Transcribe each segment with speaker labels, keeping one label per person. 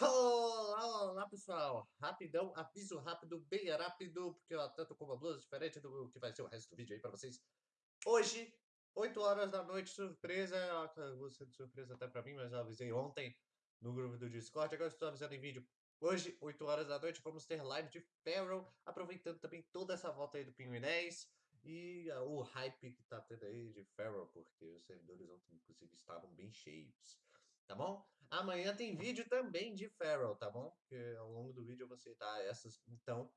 Speaker 1: Olá, olá pessoal, rapidão, aviso rápido, bem rápido, porque eu tô com uma blusa diferente do que vai ser o resto do vídeo aí pra vocês. Hoje, 8 horas da noite, surpresa, ser de surpresa até pra mim, mas eu avisei ontem no grupo do Discord, agora estou avisando em vídeo. Hoje, 8 horas da noite, vamos ter live de Feral, aproveitando também toda essa volta aí do Pinguim 10 e uh, o hype que tá tendo aí de Feral, porque os servidores ontem, inclusive, estavam bem cheios tá bom? Amanhã tem vídeo também de Feral, tá bom? Porque ao longo do vídeo eu vou citar essas, então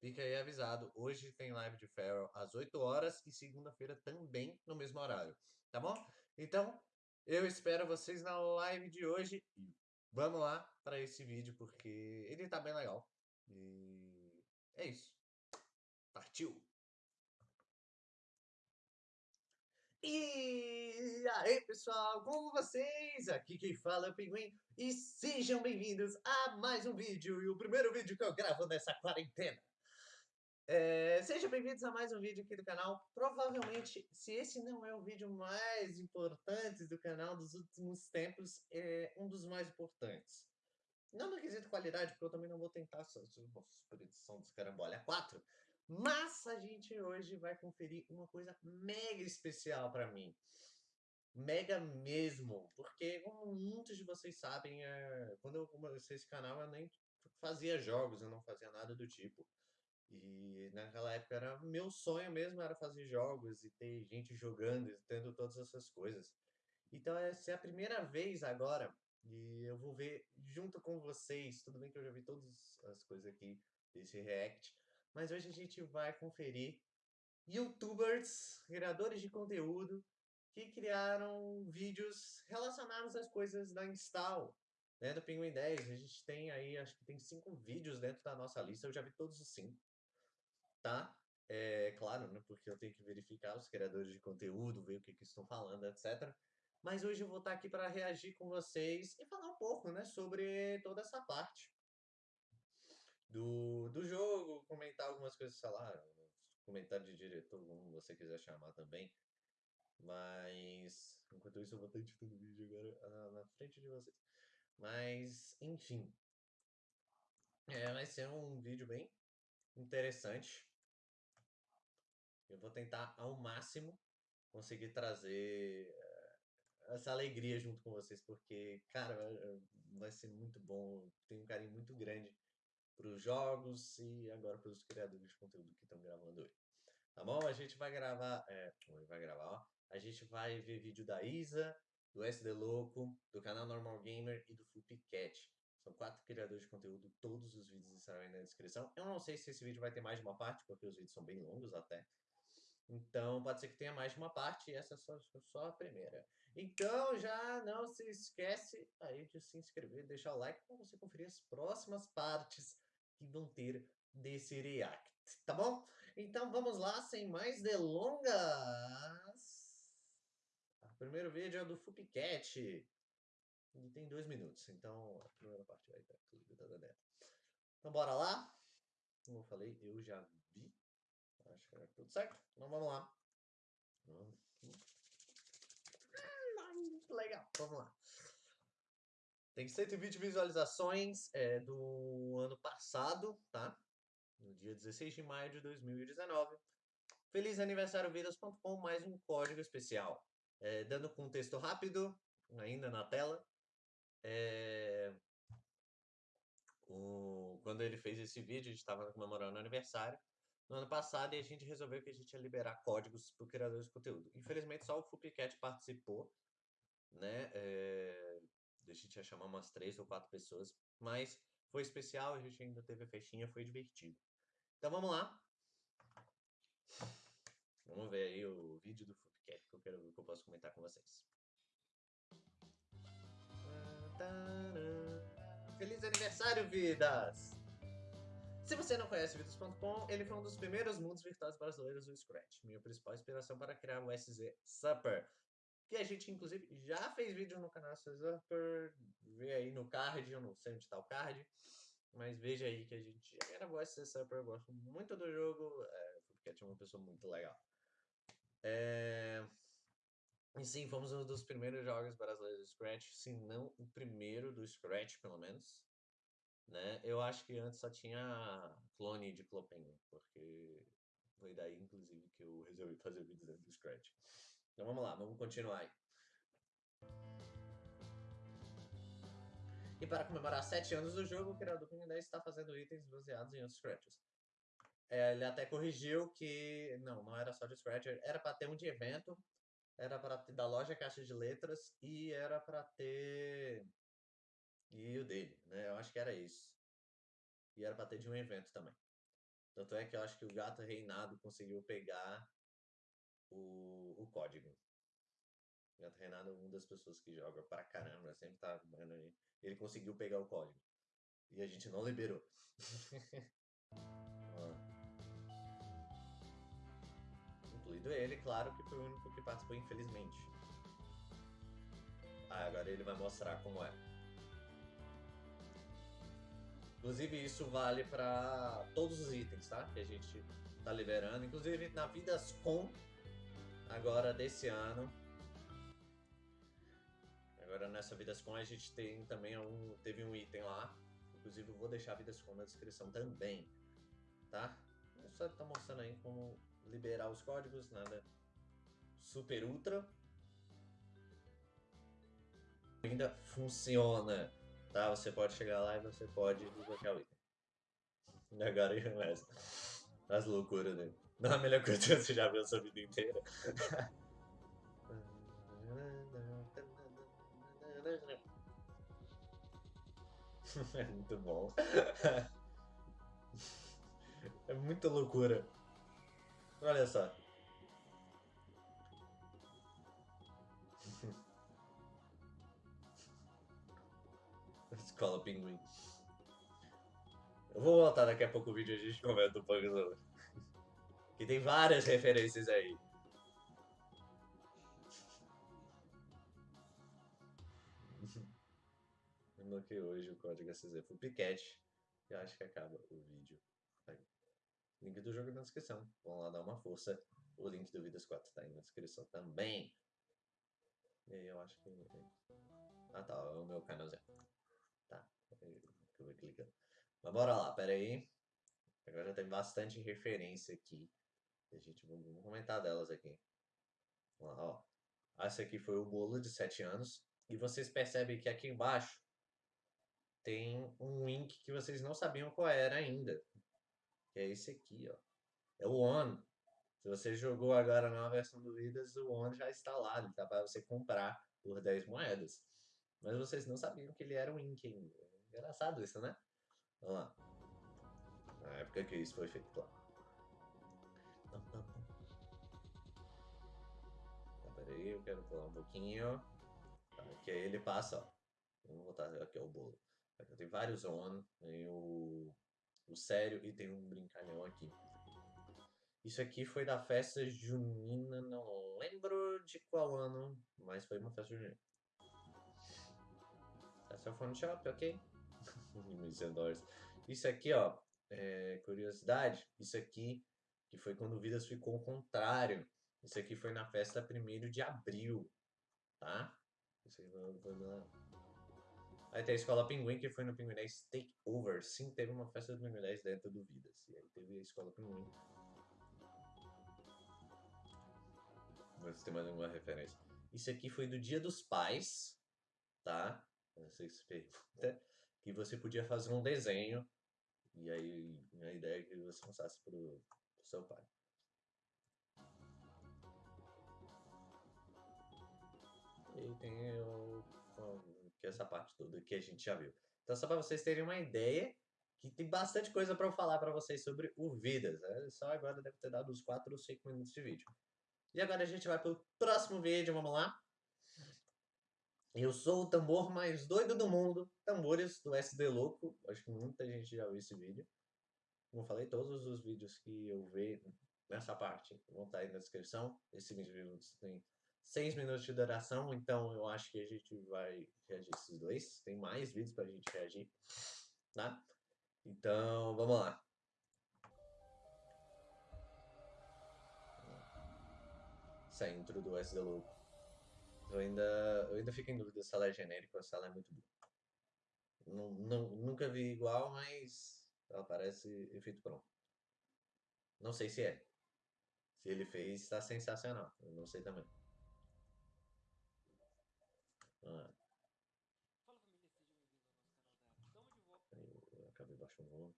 Speaker 1: fica aí avisado. Hoje tem live de Feral às 8 horas e segunda-feira também no mesmo horário, tá bom? Então, eu espero vocês na live de hoje e vamos lá para esse vídeo porque ele tá bem legal. E é isso. Partiu! E aí pessoal, como vocês? Aqui quem fala é o Pinguim e sejam bem-vindos a mais um vídeo e o primeiro vídeo que eu gravo nessa quarentena. É, sejam bem-vindos a mais um vídeo aqui do canal. Provavelmente, se esse não é o vídeo mais importante do canal dos últimos tempos, é um dos mais importantes. Não no quesito qualidade, porque eu também não vou tentar super edição dos Carambolha 4, mas a gente hoje vai conferir uma coisa mega especial para mim. Mega mesmo, porque como muitos de vocês sabem, é, quando eu comecei esse canal eu nem fazia jogos, eu não fazia nada do tipo. E naquela época era meu sonho mesmo era fazer jogos e ter gente jogando e tendo todas essas coisas. Então essa é a primeira vez agora e eu vou ver junto com vocês. Tudo bem que eu já vi todas as coisas aqui desse react, mas hoje a gente vai conferir youtubers, criadores de conteúdo, que criaram vídeos relacionados às coisas da Install, né, do Pinguim 10. A gente tem aí, acho que tem cinco vídeos dentro da nossa lista, eu já vi todos os cinco, tá? É claro, né, porque eu tenho que verificar os criadores de conteúdo, ver o que, que estão falando, etc. Mas hoje eu vou estar aqui para reagir com vocês e falar um pouco, né, sobre toda essa parte do, do jogo, comentar algumas coisas, sei lá, comentário de diretor, como você quiser chamar também. Mas, enquanto isso, eu vou estar editando o vídeo agora na frente de vocês. Mas, enfim. É, vai ser um vídeo bem interessante. Eu vou tentar ao máximo conseguir trazer eh, essa alegria junto com vocês, porque, cara, vai ser muito bom. Tenho um carinho muito grande para os jogos e agora para os criadores de conteúdo que estão gravando hoje. Tá bom? A gente vai gravar, é, vai gravar, ó. A gente vai ver vídeo da Isa, do SD Louco, do canal Normal Gamer e do Flupcat. São quatro criadores de conteúdo, todos os vídeos estarão aí na descrição. Eu não sei se esse vídeo vai ter mais de uma parte, porque os vídeos são bem longos até. Então, pode ser que tenha mais de uma parte, e essa é só, só a primeira. Então, já não se esquece aí de se inscrever, deixar o like para você conferir as próximas partes que vão ter desse react, tá bom? Então vamos lá, sem mais delongas. O primeiro vídeo é do Fupicat. E tem dois minutos, então a primeira parte vai estar tudo da. Então bora lá. Como eu falei, eu já vi. Acho que é tudo certo. Então vamos lá. Hum, legal, vamos lá. Tem 120 visualizações é, do ano passado, tá? No dia 16 de maio de 2019. Feliz aniversário vidas.com, mais um código especial. É, dando contexto rápido, ainda na tela. É, o, quando ele fez esse vídeo, a gente estava comemorando o aniversário no ano passado e a gente resolveu que a gente ia liberar códigos para criadores de conteúdo. Infelizmente, só o Fupicat participou, né? É, a gente ia chamar umas três ou quatro pessoas, mas foi especial, a gente ainda teve a festinha, foi divertido. Então vamos lá. Vamos ver aí o vídeo do Fupcat que eu quero que eu posso comentar com vocês. Feliz aniversário, vidas! Se você não conhece Vidas.com, ele foi um dos primeiros mundos virtuais brasileiros do Scratch, minha principal inspiração para criar o SZ Supper, que a gente, inclusive, já fez vídeo no canal Supper, vê aí no card, eu não sei onde está o card, mas veja aí que a gente já gravou SZ Supper, eu gosto muito do jogo, é, porque tinha uma pessoa muito legal. É... E sim, fomos um dos primeiros jogos brasileiros do Scratch, se não o primeiro do Scratch, pelo menos. né? Eu acho que antes só tinha clone de Clopenguin, porque foi daí, inclusive, que eu resolvi fazer vídeos do Scratch. Então vamos lá, vamos continuar aí. E para comemorar 7 anos do jogo, o criador do Pinguim 10 está fazendo itens baseados em outros Scratches. É, ele até corrigiu que não, não era só de Scratcher, era para ter um de evento, era para ter da loja Caixa de Letras e era para ter e o dele, né? Eu acho que era isso. E era para ter de um evento também. Tanto é que eu acho que o gato reinado conseguiu pegar o, o código. O reinado é uma das pessoas que joga pra caramba, sempre tá. Ele conseguiu pegar o código. E a gente não liberou. Incluído ele, claro que foi o único que participou, infelizmente. Ah, agora ele vai mostrar como é. Inclusive, isso vale para todos os itens, tá? Que a gente tá liberando. Inclusive, na Vidas Com, agora desse ano. Agora nessa Vidas Com a gente tem também um, teve um item lá. Inclusive, eu vou deixar a Vidas Com na descrição também, tá? Eu só tá mostrando aí como liberar os códigos, nada super ultra. Ainda funciona tá? Você pode chegar lá e você pode desbloquear o item. Agora começa as loucuras dele. Não é a melhor coisa que você já viu a sua vida inteira. é muito bom. é muita loucura. Olha só. Escola Pinguim. Eu vou voltar daqui a pouco o vídeo e a gente comenta um pouco sobre. Que tem várias referências aí. Desbloqueei hoje o código SZ Full Piquete. E acho que acaba o vídeo aí. Link do jogo na descrição. Vamos lá dar uma força. O link do Vidas 4 tá aí na descrição também. E aí eu acho que. Ah tá, é o meu canal Zé que eu vou clicando. Mas bora lá, pera aí. Agora já tem bastante referência aqui. A gente vamos comentar delas aqui. Vamos lá, ó. Esse aqui foi o bolo de 7 anos. E vocês percebem que aqui embaixo tem um link que vocês não sabiam qual era ainda. Que é esse aqui, ó. É o ON. Se você jogou agora na versão do Vidas, o ON já está lá. Ele tá para você comprar por 10 moedas. Mas vocês não sabiam que ele era um Ink ainda. Engraçado isso, né? Vamos lá. Na época que isso foi feito, claro. Tá, peraí, eu quero pular um pouquinho. Que aí ele passa, ó. Vamos botar aqui ó, o bolo. Tem vários on, tem o, o sério e tem um brincalhão aqui. Isso aqui foi da festa junina, não lembro de qual ano, mas foi uma festa junina. Essa é o phone shop, ok? Isso aqui, ó, é, curiosidade, isso aqui, que foi quando o Vidas ficou ao contrário. Isso aqui foi na festa 1 de abril, tá? Isso aí foi, na... Aí tem a Escola Pinguim, que foi no Pinguim 10 Takeover. Sim, teve uma festa do Pinguim 10 dentro do Vidas. E aí teve a Escola Pinguim. Vamos ter mais alguma referência. Isso aqui foi do Dia dos Pais, tá? Não sei se pergunta que você podia fazer um desenho e aí a ideia é que você passasse para o seu pai. E tem o, que essa parte toda que a gente já viu. Então só para vocês terem uma ideia que tem bastante coisa para eu falar para vocês sobre o Vidas. Né? Só agora deve ter dado uns 4 ou 5 minutos de vídeo. E agora a gente vai para o próximo vídeo, vamos lá? Eu sou o tambor mais doido do mundo, tambores do SD Louco. Acho que muita gente já viu esse vídeo. Como falei, todos os vídeos que eu ver nessa parte vão estar aí na descrição. Esse vídeo tem 6 minutos de duração, então eu acho que a gente vai reagir esses dois. Tem mais vídeos pra gente reagir, tá? Então, vamos lá. Intro do SD Louco. Eu ainda, eu ainda fico em dúvida se ela é genérica ou se ela é muito boa. Não, não, nunca vi igual, mas ela parece efeito pronto. Não sei se é. Se ele fez, está sensacional. Eu não sei também. Ah. Eu acabei baixando o volume.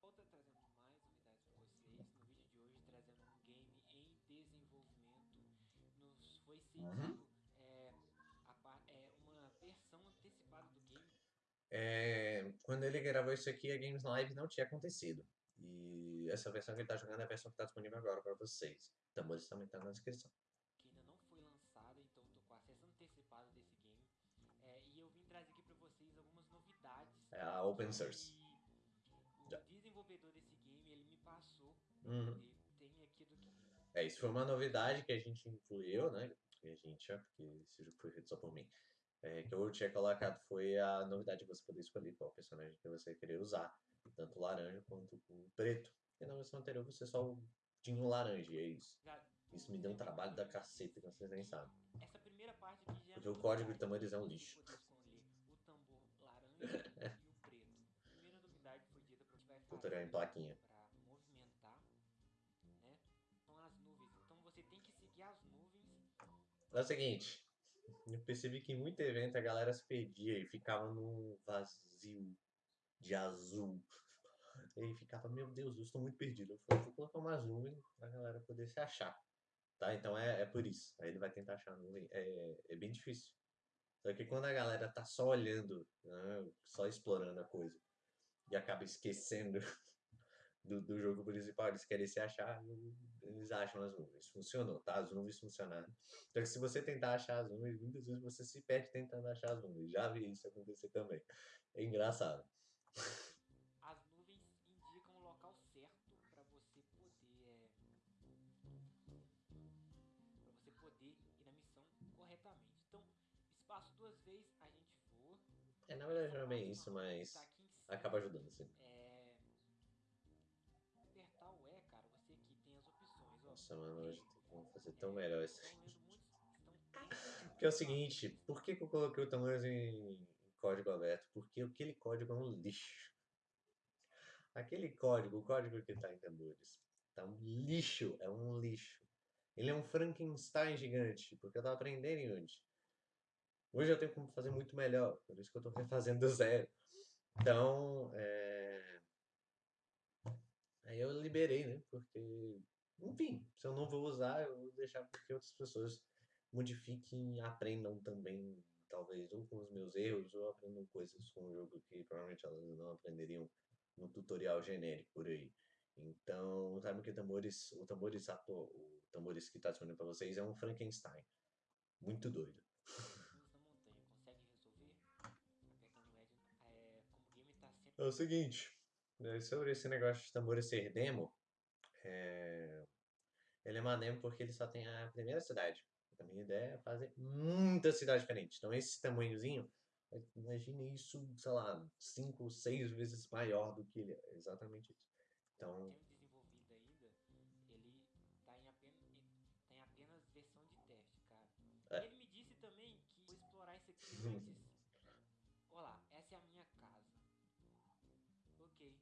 Speaker 2: Volta trazendo mais novidades para vocês. No vídeo de hoje trazendo um game em desenvolvimento. Nos foi
Speaker 1: Uhum.
Speaker 2: cedido é, a par- é, uma versão antecipada do game.
Speaker 1: É, quando ele gravou isso aqui, a Games Live não tinha acontecido. E essa versão que ele tá jogando é a versão que tá disponível agora para vocês. Tambores também tá na descrição.
Speaker 2: que ainda não foi lançada, então tô com acesso antecipado desse game. É, e eu vim trazer aqui pra vocês algumas novidades.
Speaker 1: É a open source.
Speaker 2: O desenvolvedor desse game ele me passou.
Speaker 1: Uhum.
Speaker 2: E tem aqui do que.
Speaker 1: É, isso foi uma novidade que a gente incluiu, né? Que a gente, ó, porque esse jogo foi feito só por mim. É, que eu tinha colocado foi a novidade de você poder escolher qual personagem que você queria usar. Tanto o laranja quanto o preto. E na versão anterior você só tinha o laranja, e é isso. Isso me deu um trabalho da caceta que vocês nem sabem.
Speaker 2: essa primeira parte aqui já é
Speaker 1: Porque o código de
Speaker 2: novidade,
Speaker 1: tambores é um lixo. Tutorial em plaquinha.
Speaker 2: pra movimentar? São as nuvens. Você tem que seguir as nuvens
Speaker 1: É o seguinte, eu percebi que em muito evento a galera se perdia e ficava num vazio de azul. E ficava, meu Deus, eu estou muito perdido. Eu falei, vou colocar umas nuvens pra galera poder se achar. Tá? Então é, é por isso. Aí ele vai tentar achar a nuvem. É, é bem difícil. Só que quando a galera tá só olhando, né, só explorando a coisa, e acaba esquecendo do, do jogo principal, eles querem se achar, eles acham as nuvens. Funcionou, tá? As nuvens funcionaram. Só que se você tentar achar as nuvens, muitas vezes você se perde tentando achar as nuvens. Já vi isso acontecer também. É engraçado.
Speaker 2: as nuvens indicam o local certo para você poder é, para você poder ir na missão corretamente. Então, espaço duas vezes a gente voa.
Speaker 1: É, na verdade não é bem isso, mas
Speaker 2: Tá
Speaker 1: acaba ajudando, sim.
Speaker 2: é, apertar o E, cara, você aqui tem as opções, ó.
Speaker 1: Nossa, mano, hoje tem como fazer tão melhor isso.
Speaker 2: Estão
Speaker 1: Porque é o seguinte, por que, que eu coloquei o tamanho em, código aberto? Porque aquele código é um lixo. Aquele código, o código que tá em tambores, tá um lixo, é um lixo. Ele é um Frankenstein gigante, porque eu tava aprendendo Unity. Hoje eu tenho como fazer muito melhor, por isso que eu tô refazendo do zero. Então, é... aí eu liberei, né? Porque, enfim, se eu não vou usar, eu vou deixar para que outras pessoas modifiquem e aprendam também, talvez, ou com os meus erros, ou aprendam coisas com o jogo que provavelmente elas não aprenderiam no tutorial genérico por aí. Então, sabe que tambores, o tambores atual, o tambores que está disponível para vocês é um Frankenstein. Muito doido.
Speaker 2: É, o tá
Speaker 1: É o seguinte, né, sobre esse negócio de tambores ser demo, é, ele é uma demo porque ele só tem a primeira cidade. A minha ideia é fazer muitas cidades diferentes. Então esse tamanhozinho, imagine isso, sei lá, cinco, seis vezes maior do que ele é. Exatamente isso. Então,
Speaker 2: tem ele tá em apenas, em- tá apenas versão de teste, cara.
Speaker 1: É.
Speaker 2: Ele me disse também que vou explorar isso aqui antes. Olá, essa é a minha casa. Ok.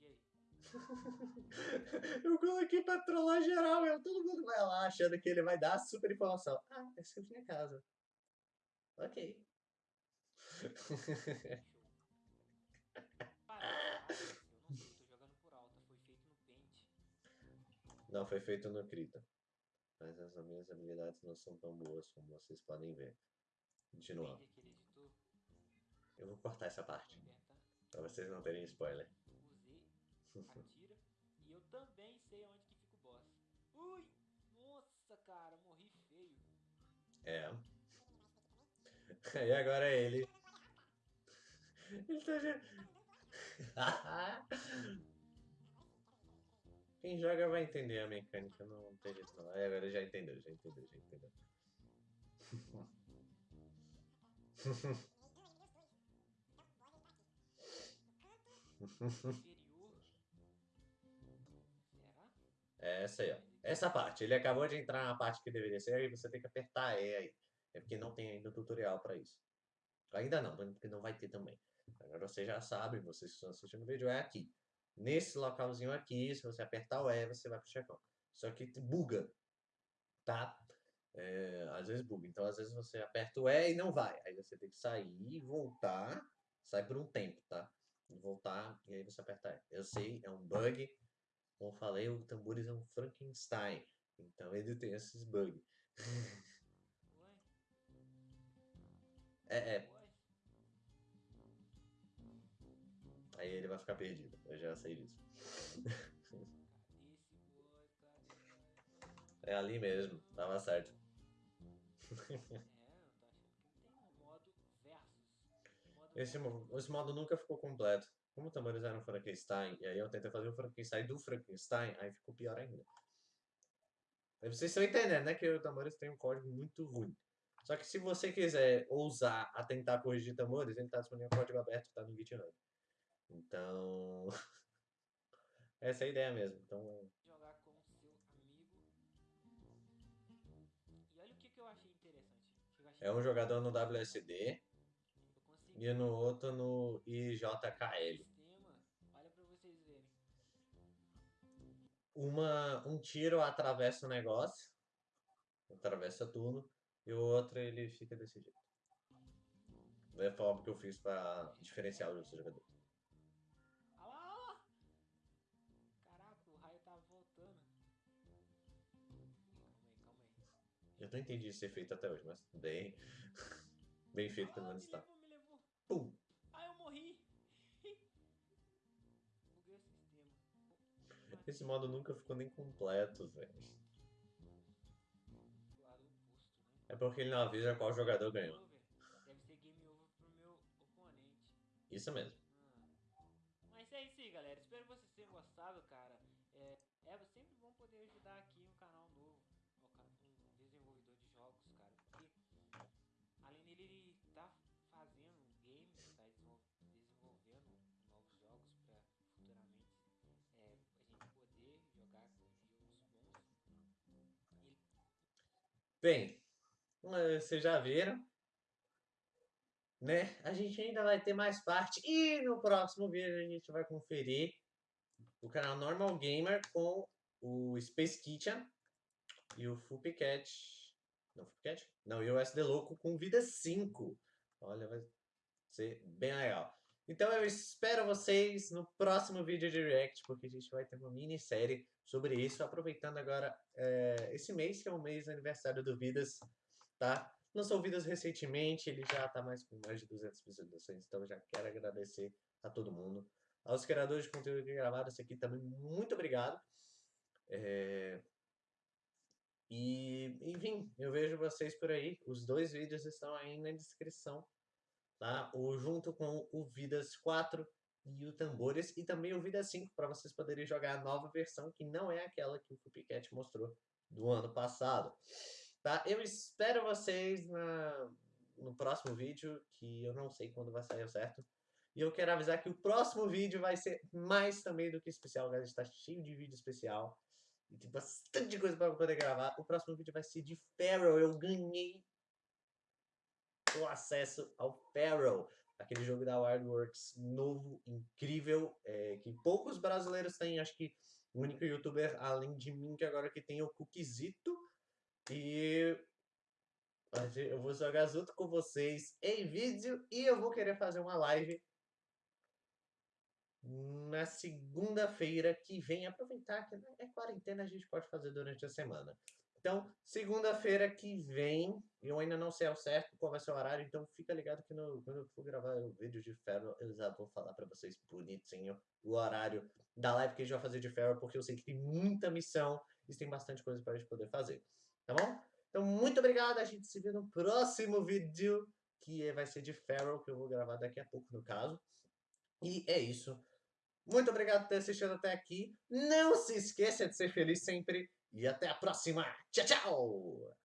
Speaker 2: E aí?
Speaker 1: eu coloquei pra trollar geral, meu. Todo mundo vai lá achando que ele vai dar super informação. Ah, é a minha casa. Ok.
Speaker 2: Não. Foi feito no
Speaker 1: Krita. Mas as minhas habilidades não são tão boas como vocês podem ver. Continuando. Eu vou cortar essa parte, pra vocês não terem spoiler.
Speaker 2: atira. Eu também sei onde que fica o boss. Ui! Nossa, cara, morri feio.
Speaker 1: É. E agora ele. Ele tá já. Quem joga vai entender a mecânica, não tem jeito não. Aí agora já entendeu, já entendeu, já entendeu. É essa aí, ó. Essa parte. Ele acabou de entrar na parte que deveria ser e você tem que apertar E aí. É porque não tem ainda tutorial pra isso. Ainda não, porque não vai ter também. você já sabe, vocês que estão assistindo o vídeo, é aqui. Nesse localzinho aqui, se você apertar o E, você vai pro chefão. Só que buga, tá? É, às vezes buga. Então, às vezes você aperta o E e não vai. Aí você tem que sair voltar. Sai por um tempo, tá? Voltar e aí você aperta E. Eu sei, é um bug. Como eu falei, o Tambores é um Frankenstein. Então ele tem esses bugs. é, é. Aí ele vai ficar perdido. Eu já sei disso. é ali mesmo, tava certo. Esse, esse modo nunca ficou completo. Como o Frankenstein, e aí eu tentei fazer o Frankenstein do Frankenstein, aí ficou pior ainda. Aí vocês estão entendendo, né, que o Tambores tem um código muito ruim. Só que se você quiser ousar a tentar corrigir Tambores, ele está disponível em código aberto, está no GitHub. Então, essa é a ideia mesmo. Então,
Speaker 2: jogar com seu amigo. E olha o que, que eu achei interessante. Eu achei
Speaker 1: é um jogador no WSD e no outro no IJKL.
Speaker 2: Sistema, olha para vocês verem.
Speaker 1: Uma, um tiro atravessa o negócio, atravessa tudo, e o outro ele fica desse jeito. É a forma que eu fiz para diferenciar os outros jogadores. Eu não entendi esse efeito até hoje, mas bem. bem feito pelo menos está. Pum!
Speaker 2: Ah, eu morri! Buguei o sistema.
Speaker 1: Esse modo nunca ficou nem completo, velho. É porque ele não avisa qual jogador ganhou.
Speaker 2: Deve ser game over pro meu oponente.
Speaker 1: Isso mesmo. Bem, vocês já viram, né? A gente ainda vai ter mais parte e no próximo vídeo a gente vai conferir o canal Normal Gamer com o Space Kitchen e o Fupicat. Não, Fupicat? Não, e o SD Louco com Vida 5. Olha, vai ser bem legal. Então eu espero vocês no próximo vídeo de React, porque a gente vai ter uma minissérie sobre isso, aproveitando agora é, esse mês, que é o mês aniversário do Vidas, tá? Lançou Vidas recentemente, ele já tá mais com mais de 200 visualizações, então já quero agradecer a todo mundo. Aos criadores de conteúdo que gravaram isso aqui também, muito obrigado. É... E, enfim, eu vejo vocês por aí. Os dois vídeos estão aí na descrição, tá? O junto com o Vidas 4 e o Tambores, e também o Vidas 5, para vocês poderem jogar a nova versão, que não é aquela que o Copycat mostrou do ano passado. Tá? Eu espero vocês na, no próximo vídeo, que eu não sei quando vai sair certo. E eu quero avisar que o próximo vídeo vai ser mais também do que especial, galera. Está cheio de vídeo especial. E tem bastante coisa para poder gravar. O próximo vídeo vai ser de Pharaoh. Eu ganhei o acesso ao Pharaoh. Aquele jogo da Wildworks novo, incrível, é, que poucos brasileiros têm. Acho que o único youtuber, além de mim, que agora que tem é o Cookizito. E eu vou jogar junto com vocês em vídeo e eu vou querer fazer uma live na segunda-feira que vem. Aproveitar que é quarentena, a gente pode fazer durante a semana. Então, segunda-feira que vem, eu ainda não sei ao certo qual vai ser o horário, então fica ligado que no, quando eu for gravar o vídeo de ferro, eu já vou falar para vocês bonitinho o horário da live que a gente vai fazer de ferro, porque eu sei que tem muita missão e tem bastante coisa para a gente poder fazer. Tá bom? Então, muito obrigado. A gente se vê no próximo vídeo, que vai ser de Feral, que eu vou gravar daqui a pouco, no caso. E é isso. Muito obrigado por ter assistido até aqui. Não se esqueça de ser feliz sempre. E até a próxima. Tchau, tchau!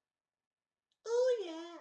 Speaker 1: Oh, yeah!